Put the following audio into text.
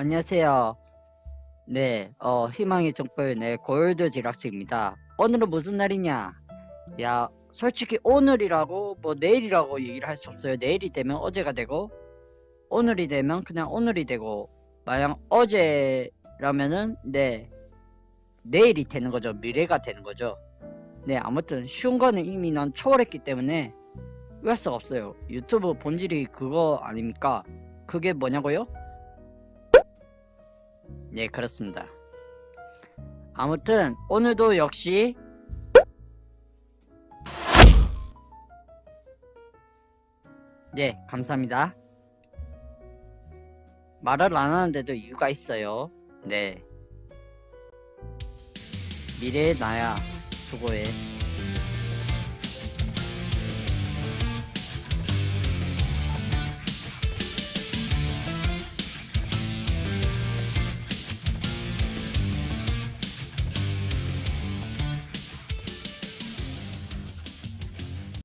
안녕하세요. 네, 어, 희망의 정글, 네, 골드 지락스입니다. 오늘은 무슨 날이냐? 야, 솔직히 오늘이라고, 뭐, 내일이라고 얘기를 할 수 없어요. 내일이 되면 어제가 되고, 오늘이 되면 그냥 오늘이 되고, 만약 어제라면은, 네, 내일이 되는 거죠. 미래가 되는 거죠. 네, 아무튼, 쉬운 거는 이미 난 초월했기 때문에, 할 수가 없어요. 유튜브 본질이 그거 아닙니까? 그게 뭐냐고요? 네, 그렇습니다. 아무튼 오늘도 역시 네, 감사합니다. 말을 안 하는데도 이유가 있어요. 네. 미래의 나야, 수고해.